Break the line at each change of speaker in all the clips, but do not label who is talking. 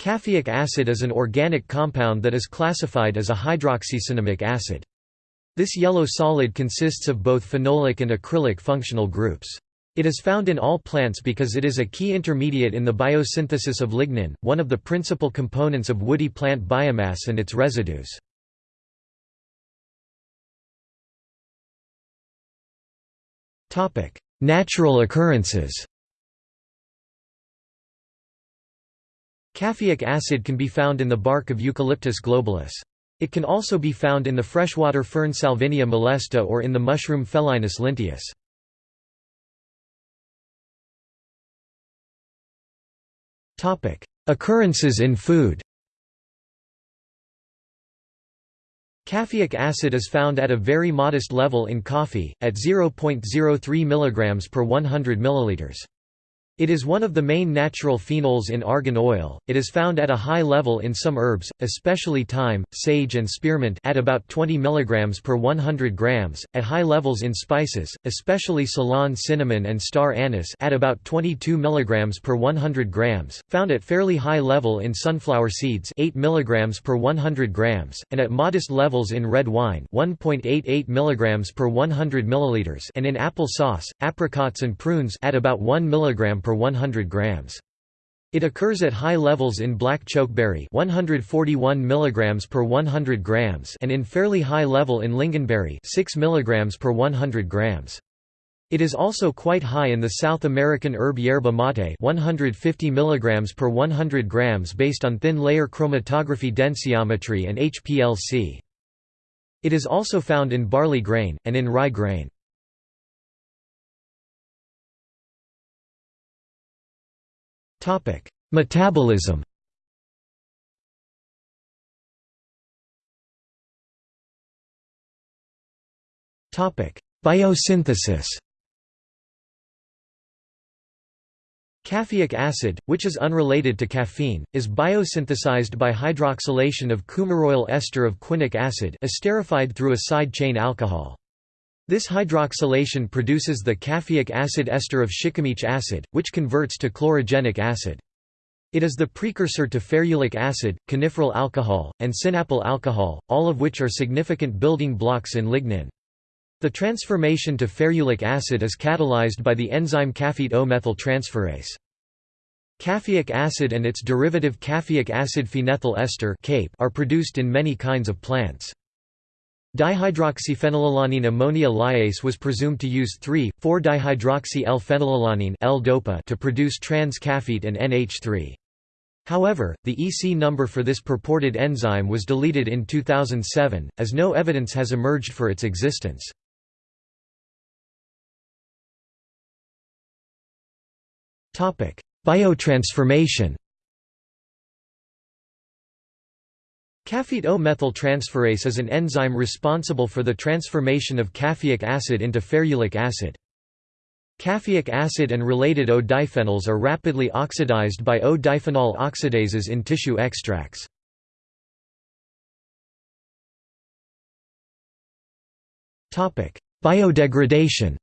Caffeic acid is an organic compound that is classified as a hydroxycinnamic acid. This yellow solid consists of both phenolic and acrylic functional groups. It is found in all plants because it is a key intermediate in the biosynthesis of lignin, one of the principal components of woody plant biomass and its residues. Natural occurrences Caffeic acid can be found in the bark of Eucalyptus globulus. It can also be found in the freshwater fern Salvinia molesta or in the mushroom Phellinus linteus. Occurrences in food Caffeic acid is found at a very modest level in coffee, at 0.03 mg per 100 ml. It is one of the main natural phenols in argan oil. It is found at a high level in some herbs, especially thyme, sage and spearmint at about 20 mg per 100 grams, at high levels in spices, especially Ceylon cinnamon and star anise at about 22 mg per 100 grams, found at fairly high level in sunflower seeds 8 mg per 100 grams, and at modest levels in red wine 1.88 mg per 100 ml and in apple sauce, apricots and prunes at about 1 mg per per 100 grams. It occurs at high levels in black chokeberry 141 mg per 100 grams and in fairly high level in lingonberry 6 mg per 100 grams. It is also quite high in the South American herb yerba mate 150 mg per 100 grams based on thin layer chromatography densitometry and HPLC. It is also found in barley grain, and in rye grain. Topic: Metabolism. Topic: Biosynthesis. Caffeic acid, which is unrelated to caffeine, is biosynthesized by hydroxylation of coumaroyl ester of quinic acid esterified through a side chain alcohol. This hydroxylation produces the caffeic acid ester of shikimic acid, which converts to chlorogenic acid. It is the precursor to ferulic acid, coniferyl alcohol, and sinapyl alcohol, all of which are significant building blocks in lignin. The transformation to ferulic acid is catalyzed by the enzyme caffeate O-methyl transferase. Caffeic acid and its derivative caffeic acid phenethyl ester are produced in many kinds of plants. Dihydroxyphenylalanine ammonia lyase was presumed to use 3,4-dihydroxy-L-phenylalanine to produce trans-caffeate and NH3. However, the EC number for this purported enzyme was deleted in 2007, as no evidence has emerged for its existence. Biotransformation Caffeate O-methyl transferase is an enzyme responsible for the transformation of caffeic acid into ferulic acid. Caffeic acid and related O-diphenols are rapidly oxidized by O-diphenol oxidases in tissue extracts. Biodegradation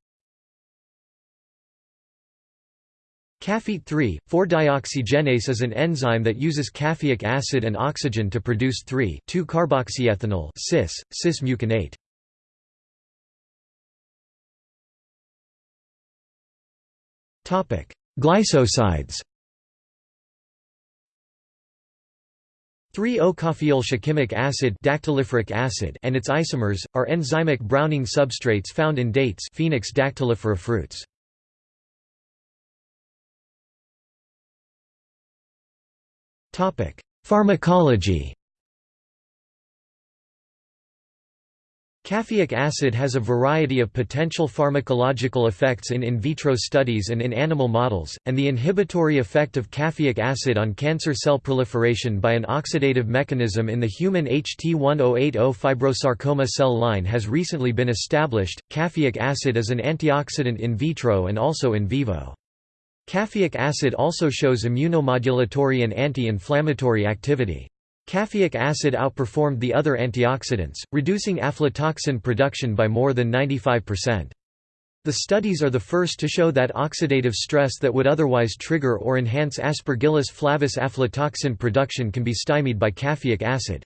Caffeate 3, 4-dioxygenase is an enzyme that uses caffeic acid and oxygen to produce 3,2-carboxyethanol cis, cis-muconate. Glycosides 3-O-coffeol acid, dactyliferic acid and its isomers, are enzymic browning substrates found in dates Phoenix dactylifera fruits. Pharmacology Caffeic acid has a variety of potential pharmacological effects in in vitro studies and in animal models, and the inhibitory effect of caffeic acid on cancer cell proliferation by an oxidative mechanism in the human HT1080 fibrosarcoma cell line has recently been established. Caffeic acid is an antioxidant in vitro and also in vivo. Caffeic acid also shows immunomodulatory and anti-inflammatory activity. Caffeic acid outperformed the other antioxidants, reducing aflatoxin production by more than 95%. The studies are the first to show that oxidative stress that would otherwise trigger or enhance Aspergillus flavus aflatoxin production can be stymied by caffeic acid.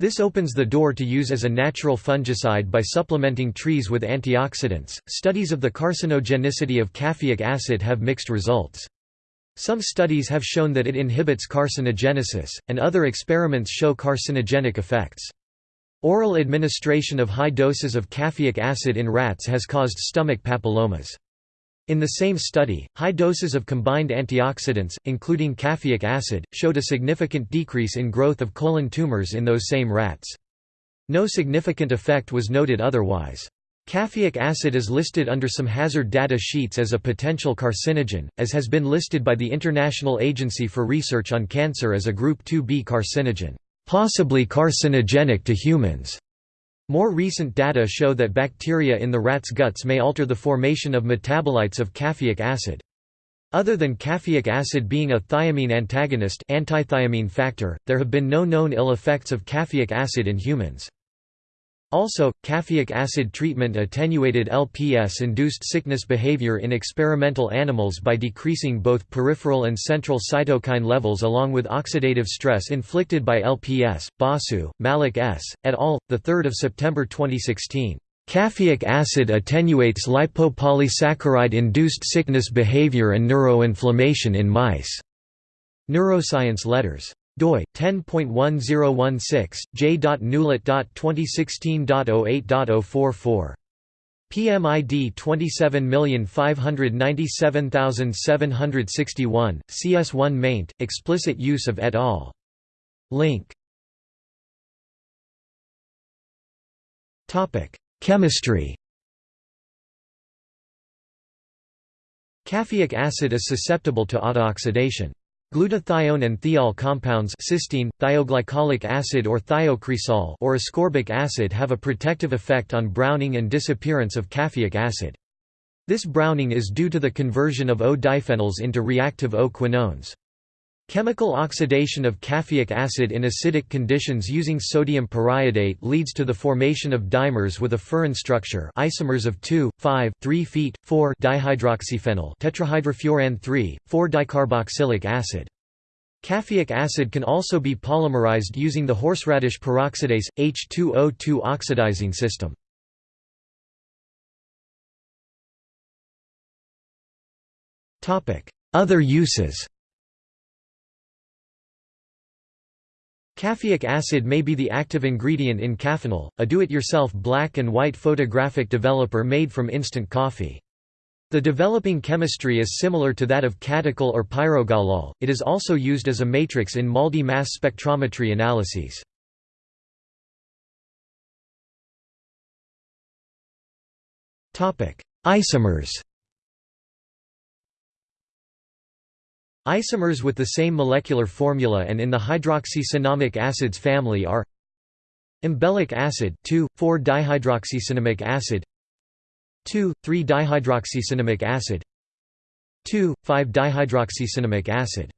This opens the door to use as a natural fungicide by supplementing trees with antioxidants. Studies of the carcinogenicity of caffeic acid have mixed results. Some studies have shown that it inhibits carcinogenesis, and other experiments show carcinogenic effects. Oral administration of high doses of caffeic acid in rats has caused stomach papillomas. In the same study, high doses of combined antioxidants, including caffeic acid, showed a significant decrease in growth of colon tumors in those same rats. No significant effect was noted otherwise. Caffeic acid is listed under some hazard data sheets as a potential carcinogen, as has been listed by the International Agency for Research on Cancer as a Group 2b carcinogen, possibly carcinogenic to humans. More recent data show that bacteria in the rat's guts may alter the formation of metabolites of caffeic acid. Other than caffeic acid being a thiamine antagonist antithiamine factor, there have been no known ill effects of caffeic acid in humans. Also, caffeic acid treatment attenuated LPS-induced sickness behavior in experimental animals by decreasing both peripheral and central cytokine levels along with oxidative stress inflicted by LPS. Basu, Malik S. et al. 3 September 2016. Caffeic acid attenuates lipopolysaccharide-induced sickness behavior and neuroinflammation in mice. Neuroscience Letters doi 10.1016 j.newlet.2016.08.044 PMID 27597761 CS1 maint explicit use of et al. Link. Topic. Chemistry. Caffeic acid is susceptible to autooxidation Glutathione and thiol compounds cysteine, thioglycolic acid or thiocresol or ascorbic acid have a protective effect on browning and disappearance of caffeic acid. This browning is due to the conversion of O-diphenols into reactive O-quinones. Chemical oxidation of caffeic acid in acidic conditions using sodium periodate leads to the formation of dimers with a furan structure isomers of 2, 5, 3 feet, 4 dihydroxyphenyl tetrahydrofuran 3, 4-dicarboxylic acid. Caffeic acid can also be polymerized using the horseradish peroxidase, H2O2 oxidizing system. Other uses Caffeic acid may be the active ingredient in Caffenol, a do-it-yourself black and white photographic developer made from instant coffee. The developing chemistry is similar to that of catechol or pyrogallol, it is also used as a matrix in MALDI mass spectrometry analyses. Isomers Isomers with the same molecular formula and in the hydroxycinnamic acids family are Umbellic acid 2,4-dihydroxycinnamic acid 2,3-dihydroxycinnamic acid 2,5-dihydroxycinnamic acid